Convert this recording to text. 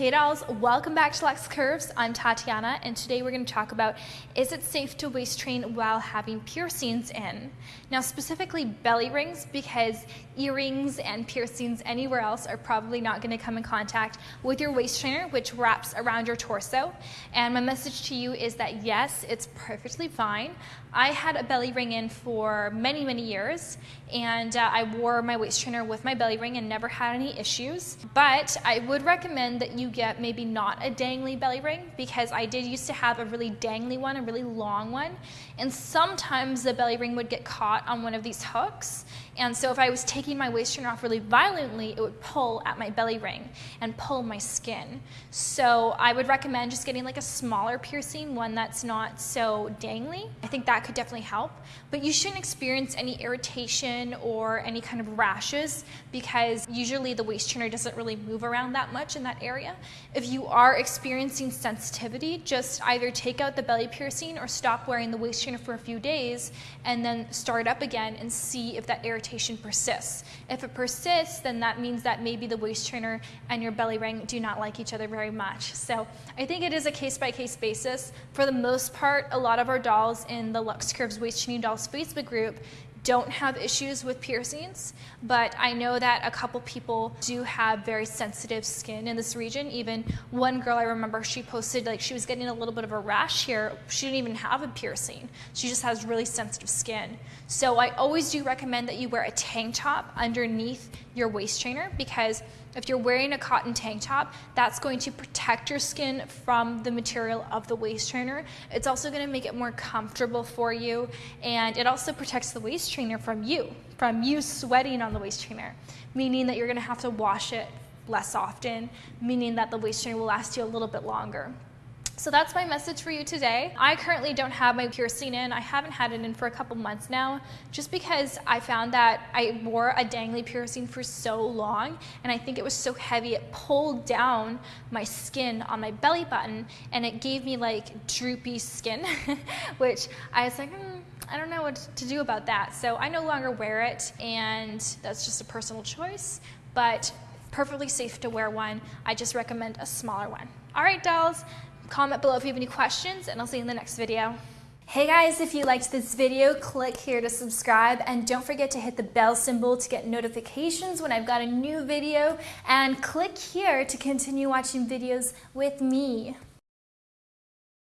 Hey dolls, welcome back to Luxx Curves. I'm Tatiana and today we're going to talk about is it safe to waist train while having piercings in? Now specifically belly rings because earrings and piercings anywhere else are probably not going to come in contact with your waist trainer which wraps around your torso and my message to you is that yes, it's perfectly fine. I had a belly ring in for many many years and uh, I wore my waist trainer with my belly ring and never had any issues but I would recommend that you get maybe not a dangly belly ring because I did used to have a really dangly one, a really long one. And sometimes the belly ring would get caught on one of these hooks. And so if I was taking my waist trainer off really violently, it would pull at my belly ring and pull my skin. So I would recommend just getting like a smaller piercing, one that's not so dangly. I think that could definitely help. But you shouldn't experience any irritation or any kind of rashes because usually the waist trainer doesn't really move around that much in that area. If you are experiencing sensitivity, just either take out the belly piercing or stop wearing the waist trainer for a few days and then start up again and see if that irritation persists. If it persists, then that means that maybe the waist trainer and your belly ring do not like each other very much. So I think it is a case by case basis. For the most part, a lot of our dolls in the Luxx Curves Waist Training Dolls Facebook group don't have issues with piercings, but I know that a couple people do have very sensitive skin in this region. Even one girl I remember, she posted like she was getting a little bit of a rash here. She didn't even have a piercing. She just has really sensitive skin. So I always do recommend that you wear a tank top underneath your waist trainer because if you're wearing a cotton tank top, that's going to protect your skin from the material of the waist trainer. It's also going to make it more comfortable for you, and it also protects the waist trainer from you, from you sweating on the waist trainer, meaning that you're going to have to wash it less often, meaning that the waist trainer will last you a little bit longer. So that's my message for you today. I currently don't have my piercing in. I haven't had it in for a couple months now, just because I found that I wore a dangly piercing for so long, and I think it was so heavy, it pulled down my skin on my belly button, and it gave me like droopy skin, which I was like, mm, I don't know what to do about that. So I no longer wear it, and that's just a personal choice, but perfectly safe to wear one. I just recommend a smaller one. All right, dolls, Comment below if you have any questions, and I'll see you in the next video. Hey guys, if you liked this video, click here to subscribe and don't forget to hit the bell symbol to get notifications when I've got a new video and click here to continue watching videos with me.